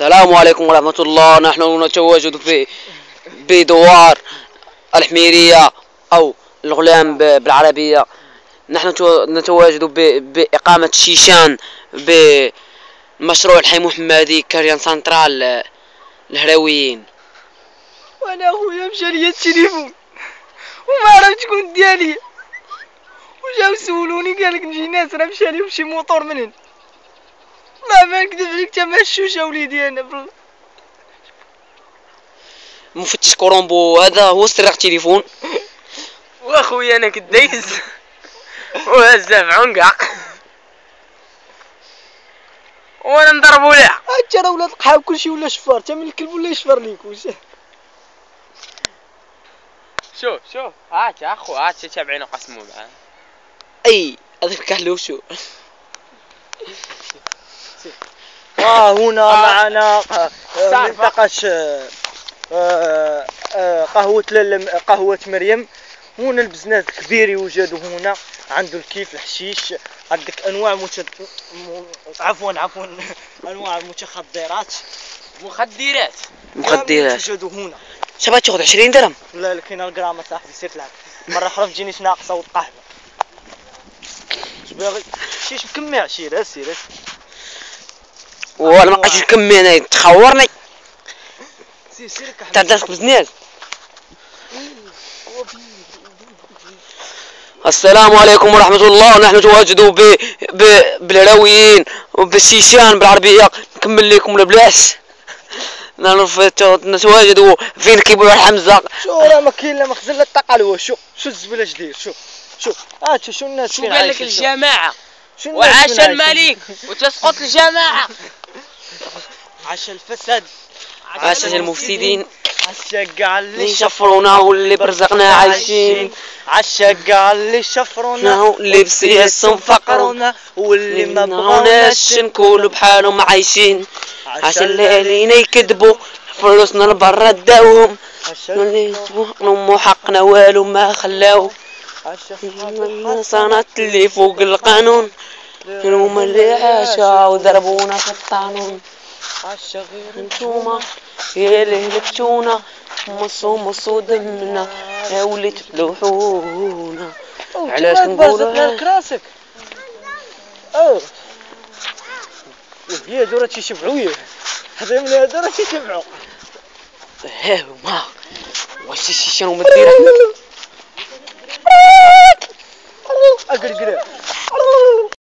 السلام عليكم ورحمة الله. نحن نتواجد في بدوار الحميرية أو الغلام بالعربية. نحن تو- نتواجد بإقامة شيشان بمشروع الحي محمدي كريان سنترال الهراويين وأنا اخويا مشى ليا التليفون وما عرفت شكون ديالي. وجاو سولوني قال لك نجي ناس راه مشى ليهم شي موطور من هنا ما نكذب عليك تا مشوشة وليدي أنا مفتش كورومبو هذا هو سرق تليفون. وأخويا أنا كدايز وهزه في عنقع. وأنا نضربو لها انت راه ولاد القحاو كلشي ولا شفار تا من الكلب ولا يشفر ليك واش؟ شوف شوف. هات يا أخو هات تابعين وقسموا معاه أي هذا كحلو شو ها هنا آه. معنا تعرف. منطقة آه، آه، آه، قهوة قهوة مريم. هنا ال business كبير يوجد هنا عنده الكيف الحشيش عندك أنواع مت... م... عفوا عفوا أنواع المتخدرات. مخدرات. مخدرات. يوجد هنا. شباب تاخذ 20 درهم. لا لكن الجرام صاحبي سير تلعب مرة أخرى تجينيش ناقصة وتقحبة اش باغي شيش مكمع سير سير. ولا ما بقاش نكمل أنا تخورني. سير سير كحبة تاع درس بزنس السلام عليكم ورحمة الله. نحن نتواجد ب... ب... بالهراويين وبالشيشان بالعربية. نكمل لكم في... نتواجد فين كيبوع حمزة شو راه ما كاين لا مخزن لا الطاقة. شو شو الزبلة جدير شو شو هات شو الناس شو قال لك. الجماعة؟ وعاش؟ الملك وتسقط الجماعة. عاش الفساد. عاش المفسدين. عاش كاع اللي اللي شفرونا واللي برزقنا عايشين. عاش كاع اللي شفرونا نهو اللي بسياسهم فقرونا واللي ما بغاوناش نكونوا بحالهم عايشين. عاش عاش الليالينا يكذبوا. فلوسنا لبرا داوهم. عاش اللي نمو حقنا والو ما خلاو. عاش النصانات اللي فوق القانون. هما اللي عاشوا وضربونا في القانون عاش غير انتوما يا اللي هلكتونا مصو مصو دمنا يا ولي تفلوحونا علاش نقولوا راسك أوه. هي دورة تيشبعوا ياه هذا من هذا راه تيشبعوا ها هما واش الشيشان هما